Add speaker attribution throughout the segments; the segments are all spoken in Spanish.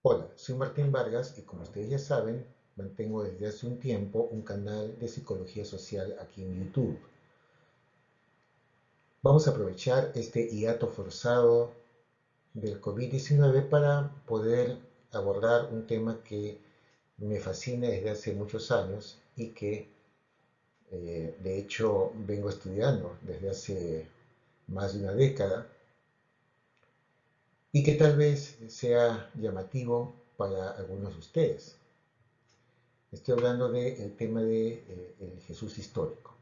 Speaker 1: Hola, soy Martín Vargas y como ustedes ya saben, mantengo desde hace un tiempo un canal de psicología social aquí en YouTube. Vamos a aprovechar este hiato forzado del COVID-19 para poder abordar un tema que me fascina desde hace muchos años y que eh, de hecho vengo estudiando desde hace más de una década y que tal vez sea llamativo para algunos de ustedes. Estoy hablando del tema del de, eh, Jesús histórico.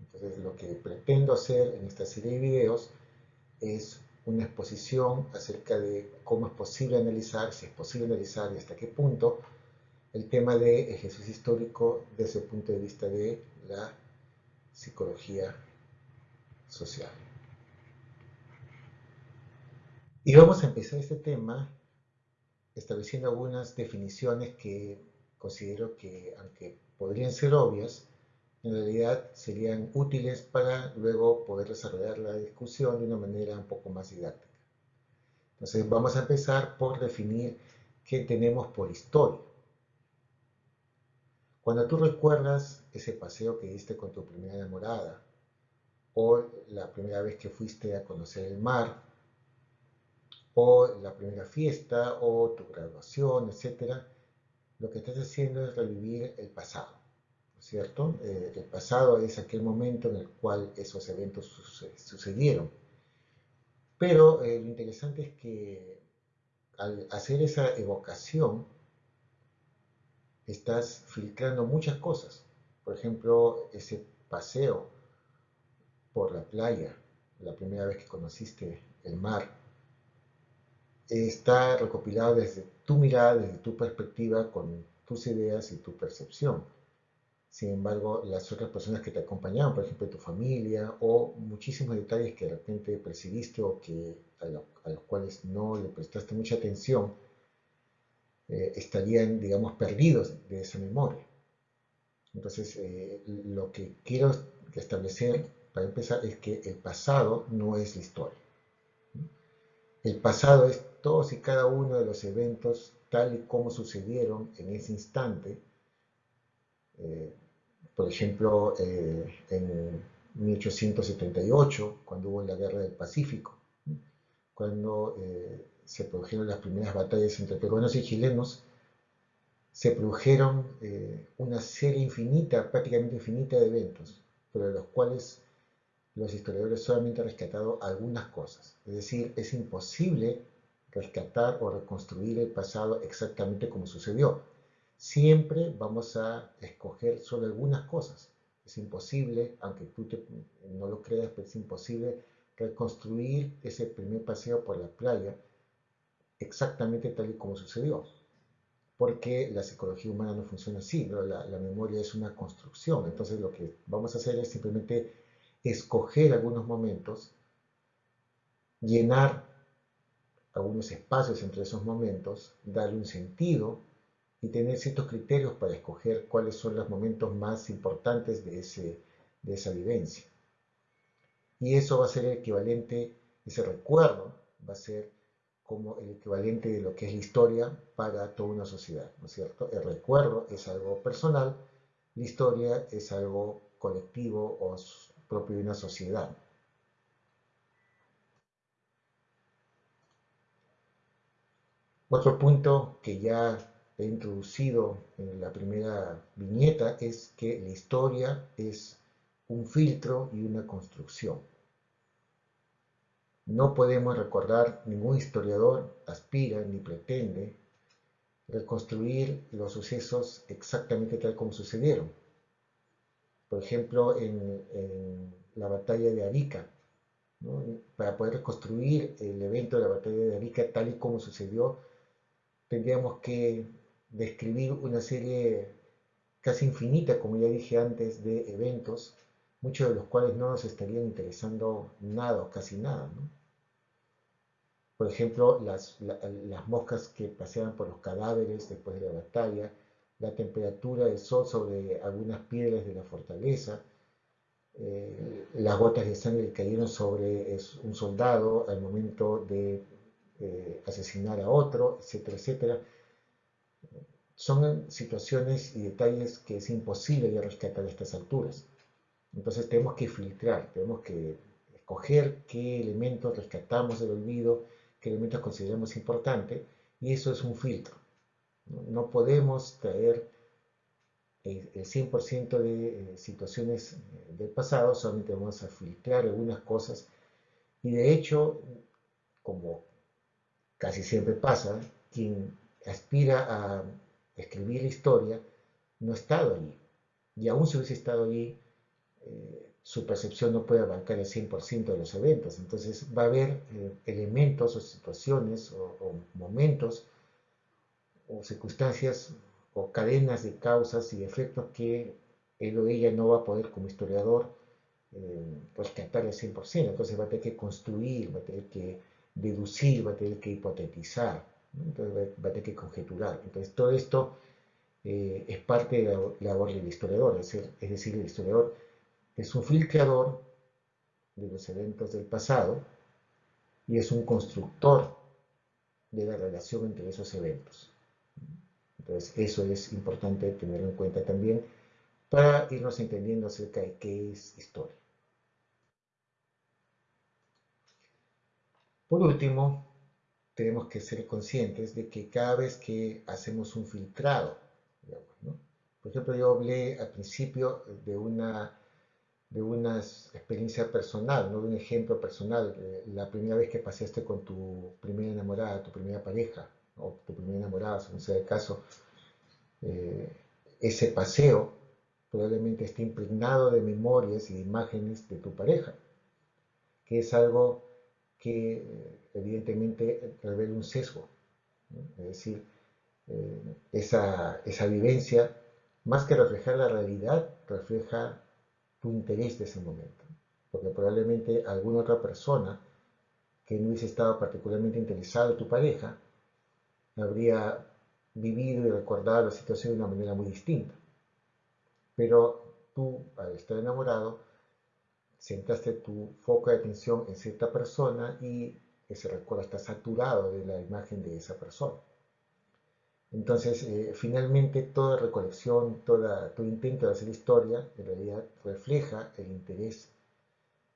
Speaker 1: Entonces lo que pretendo hacer en esta serie de videos es una exposición acerca de cómo es posible analizar, si es posible analizar y hasta qué punto el tema de Jesús histórico desde el punto de vista de la psicología social. Y vamos a empezar este tema estableciendo algunas definiciones que considero que, aunque podrían ser obvias, en realidad serían útiles para luego poder desarrollar la discusión de una manera un poco más didáctica. Entonces vamos a empezar por definir qué tenemos por historia. Cuando tú recuerdas ese paseo que diste con tu primera enamorada, o la primera vez que fuiste a conocer el mar, o la primera fiesta, o tu graduación, etc., lo que estás haciendo es revivir el pasado, ¿no cierto? Eh, el pasado es aquel momento en el cual esos eventos sucedieron. Pero eh, lo interesante es que al hacer esa evocación, estás filtrando muchas cosas. Por ejemplo, ese paseo por la playa, la primera vez que conociste el mar, está recopilado desde tu mirada, desde tu perspectiva, con tus ideas y tu percepción. Sin embargo, las otras personas que te acompañaban, por ejemplo, tu familia, o muchísimos detalles que de repente percibiste o que, a, los cuales no le prestaste mucha atención, eh, estarían, digamos, perdidos de esa memoria. Entonces, eh, lo que quiero establecer para empezar es que el pasado no es la historia. El pasado es todos y cada uno de los eventos tal y como sucedieron en ese instante. Eh, por ejemplo, eh, en 1878, cuando hubo la Guerra del Pacífico, cuando eh, se produjeron las primeras batallas entre peruanos y chilenos, se produjeron una serie infinita, prácticamente infinita de eventos, pero de los cuales los historiadores solamente han rescatado algunas cosas. Es decir, es imposible rescatar o reconstruir el pasado exactamente como sucedió. Siempre vamos a escoger solo algunas cosas. Es imposible, aunque tú no lo creas, pero es imposible reconstruir ese primer paseo por la playa exactamente tal y como sucedió. Porque la psicología humana no funciona así, la, la memoria es una construcción. Entonces lo que vamos a hacer es simplemente escoger algunos momentos, llenar algunos espacios entre esos momentos, darle un sentido y tener ciertos criterios para escoger cuáles son los momentos más importantes de, ese, de esa vivencia. Y eso va a ser el equivalente, ese recuerdo va a ser como el equivalente de lo que es la historia para toda una sociedad, ¿no es cierto? El recuerdo es algo personal, la historia es algo colectivo o propio de una sociedad. Otro punto que ya he introducido en la primera viñeta es que la historia es un filtro y una construcción. No podemos recordar, ningún historiador aspira ni pretende reconstruir los sucesos exactamente tal como sucedieron por ejemplo, en, la batalla de Arica, para poder reconstruir el evento de la batalla de Arica tal y como sucedió, tendríamos que describir una serie casi infinita, como ya dije antes, de eventos, muchos de los cuales no nos estarían interesando nada o casi nada. Por ejemplo, las, las moscas que paseaban por los cadáveres después de la batalla, la temperatura del sol sobre algunas piedras de la fortaleza, eh, las gotas de sangre que cayeron sobre un soldado al momento de eh, asesinar a otro, etcétera, etcétera. Son situaciones y detalles que es imposible ya rescatar a estas alturas. Entonces tenemos que filtrar, tenemos que escoger qué elementos rescatamos del olvido, qué elementos consideramos importantes, y eso es un filtro. No, podemos traer el, 100% de eh, situaciones eh, del pasado, solamente vamos a filtrar algunas cosas, y de hecho, como casi siempre pasa, quien aspira a escribir la historia no ha estado allí. Y aún si hubiese estado allí, eh, su percepción no puede abarcar el 100% de los eventos. Entonces va a haber eh, elementos o situaciones o, momentos o circunstancias o cadenas de causas y efectos que él o ella no va a poder como historiador eh, rescatar al 100%. Entonces va a tener que construir, va a tener que deducir, va a tener que hipotetizar, entonces va a tener que conjeturar. Entonces todo esto eh, es parte de la labor del historiador, es decir, el historiador es un filtrador de los eventos del pasado y es un constructor de la relación entre esos eventos. Entonces, eso es importante tenerlo en cuenta también para irnos entendiendo acerca de qué es historia. Por último, tenemos que ser conscientes de que cada vez que hacemos un filtrado, por ejemplo, yo hablé al principio de una de una experiencia personal, ¿no? de un ejemplo personal, la primera vez que paseaste con tu primera enamorada, tu primera pareja, o tu primera enamorada, según sea el caso, eh, ese paseo probablemente esté impregnado de memorias y de imágenes de tu pareja, que es algo que evidentemente revela un sesgo, es decir, eh, esa, esa vivencia, más que reflejar la realidad, refleja tu interés de ese momento. Porque probablemente alguna otra persona que no hubiese estado particularmente interesada en tu pareja, habría vivido y recordado la situación de una manera muy distinta. Pero tú, al estar enamorado, centraste tu foco de atención en cierta persona y ese recuerdo está saturado de la imagen de esa persona. Entonces, eh, finalmente, toda recolección, todo intento de hacer historia, en realidad refleja el interés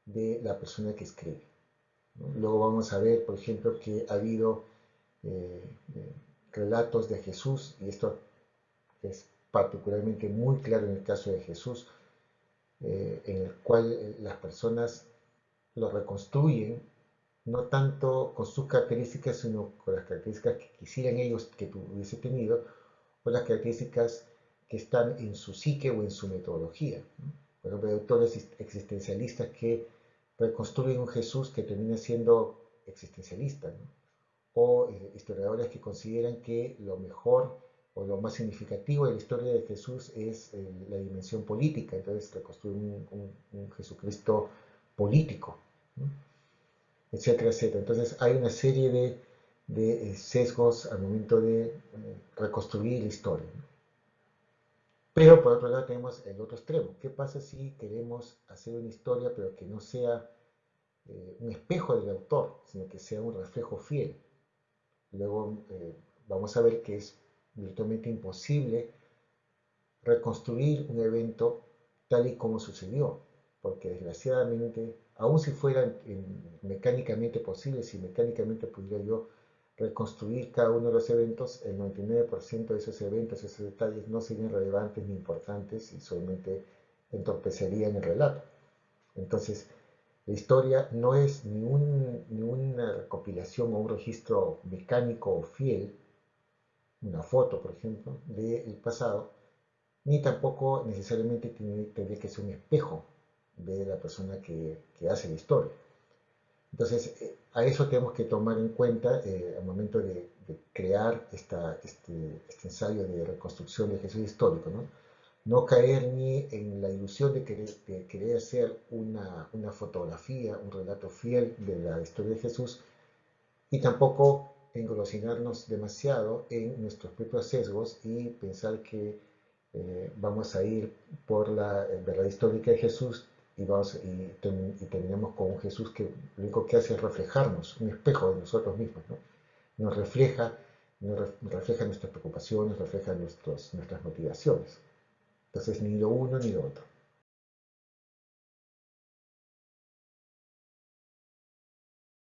Speaker 1: de la persona que escribe. Luego vamos a ver, por ejemplo, que ha habido eh, eh, relatos de Jesús, y esto es particularmente muy claro en el caso de Jesús, en el cual las personas lo reconstruyen no tanto con sus características, sino con las características que quisieran ellos que hubiese tenido, o las características que están en su psique o en su metodología. Por ejemplo, hay autores existencialistas que reconstruyen un Jesús que termina siendo existencialista, o eh, historiadores que consideran que lo mejor o lo más significativo de la historia de Jesús es eh, la dimensión política, entonces reconstruyen un, Jesucristo político etcétera, etcétera. Entonces hay una serie de, eh, sesgos al momento de eh, reconstruir la historia. Pero por otro lado tenemos el otro extremo. ¿Qué pasa si queremos hacer una historia pero que no sea un espejo del autor, sino que sea un reflejo fiel? Luego vamos a ver que es virtualmente imposible reconstruir un evento tal y como sucedió, porque desgraciadamente aun si fuera mecánicamente posible, si mecánicamente pudiera yo reconstruir cada uno de los eventos, el 99% de esos eventos, esos detalles no serían relevantes ni importantes y solamente entorpecerían el relato. Entonces, la historia no es ni, ni una recopilación o un registro mecánico o fiel, una foto, por ejemplo, del pasado, ni tampoco necesariamente tiene, tendría que ser un espejo de la persona que, hace la historia. Entonces, eh, a eso tenemos que tomar en cuenta eh, al momento de, crear esta, este, este, ensayo de reconstrucción de Jesús histórico, ¿no? No caer ni en la ilusión de querer, querer hacer una, una, fotografía, un relato fiel de la historia de Jesús y tampoco engolosinarnos demasiado en nuestros propios sesgos y pensar que eh, vamos a ir por la verdad histórica de Jesús y, vamos, y, terminamos con un Jesús que lo único que hace es reflejarnos, un espejo de nosotros mismos. ¿no? nos refleja, nos refleja nuestras preocupaciones, refleja nuestros, nuestras motivaciones. Entonces, ni lo uno ni lo otro.